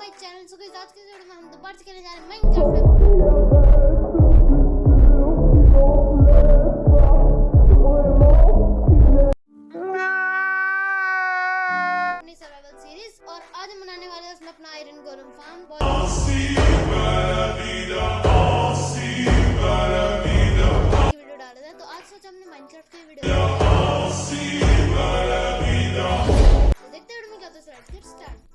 भाई चैनल से कोई आज के वीडियो में हम दोबारा से खेलने जा रहे हैं। माइनक्राफ्ट सर्वाइवल सीरीज़ और आज हम बनाने वाले हैं अपना आयरन गोलम फार्म माइनक्राफ्ट की वीडियो देखते हैं क्या होता है स्टार्ट